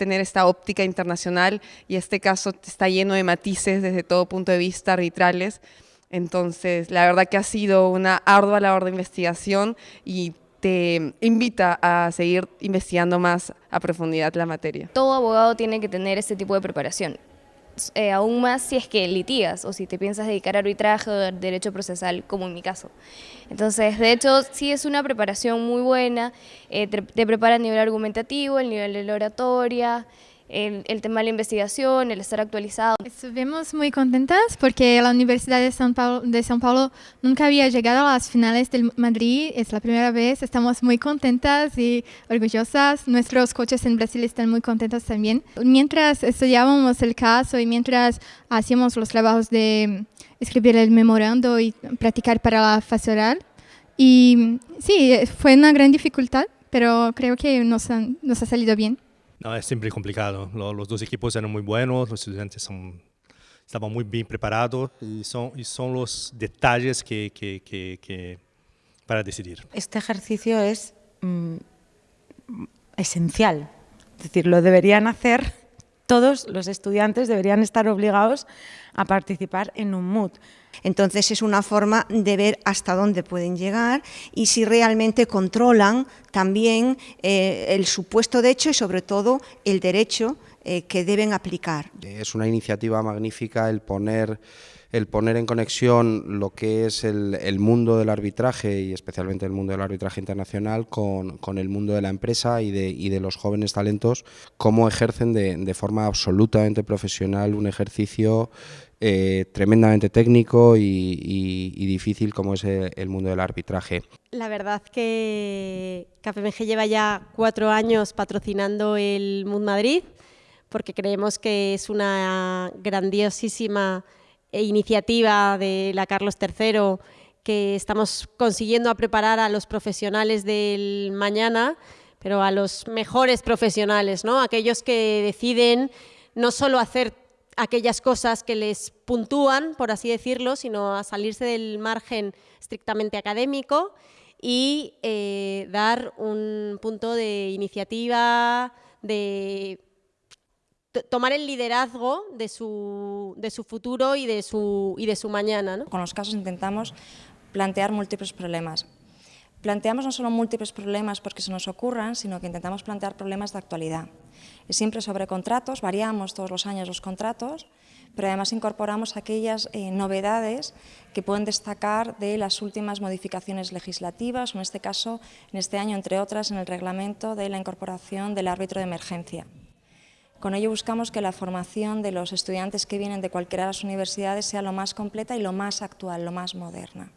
tener esta óptica internacional y este caso está lleno de matices desde todo punto de vista arbitrales. Entonces, la verdad que ha sido una ardua labor de investigación y te invita a seguir investigando más a profundidad la materia. Todo abogado tiene que tener este tipo de preparación. Eh, aún más si es que litigas o si te piensas dedicar a arbitraje o derecho procesal, como en mi caso. Entonces, de hecho, sí es una preparación muy buena, eh, te, prepara a nivel argumentativo, el nivel de la oratoria, el, tema de la investigación, el estar actualizado. Estuvimos muy contentas porque la Universidad de São, Paulo, de São Paulo nunca había llegado a las finales del Madrid, es la primera vez, estamos muy contentas y orgullosas. Nuestros coches en Brasil están muy contentos también. Mientras estudiábamos el caso y mientras hacíamos los trabajos de escribir el memorando y practicar para la fase oral, y sí, fue una gran dificultad, pero creo que nos, nos ha salido bien. No, es siempre complicado. Los, dos equipos eran muy buenos, los estudiantes son, estaban muy bien preparados y son, y los detalles que, para decidir. Este ejercicio es mm, esencial, es decir, lo deberían hacer todos los estudiantes, deberían estar obligados a participar en un MOOC. Entonces es una forma de ver hasta dónde pueden llegar y si realmente controlan también eh, el supuesto de hecho y sobre todo el derecho eh, que deben aplicar. Es una iniciativa magnífica el poner el poner en conexión lo que es el, mundo del arbitraje y especialmente el mundo del arbitraje internacional con, el mundo de la empresa y de, los jóvenes talentos, cómo ejercen de, forma absolutamente profesional un ejercicio eh, tremendamente técnico y, difícil como es el, mundo del arbitraje. La verdad que KPMG lleva ya cuatro años patrocinando el MUD Madrid porque creemos que es una grandiosísima e iniciativa de la Carlos III que estamos consiguiendo a preparar a los profesionales del mañana, pero a los mejores profesionales, ¿no? aquellos que deciden no solo hacer aquellas cosas que les puntúan, por así decirlo, sino a salirse del margen estrictamente académico y eh, dar un punto de iniciativa, de tomar el liderazgo de su, de su futuro y de su, y de su mañana. ¿no? Con los casos intentamos plantear múltiples problemas. Planteamos no solo múltiples problemas porque se nos ocurran, sino que intentamos plantear problemas de actualidad. Es siempre sobre contratos, variamos todos los años los contratos, pero además incorporamos aquellas eh, novedades que pueden destacar de las últimas modificaciones legislativas, en este caso, en este año, entre otras, en el reglamento de la incorporación del árbitro de emergencia. Con ello buscamos que la formación de los estudiantes que vienen de cualquiera de las universidades sea lo más completa y lo más actual, lo más moderna.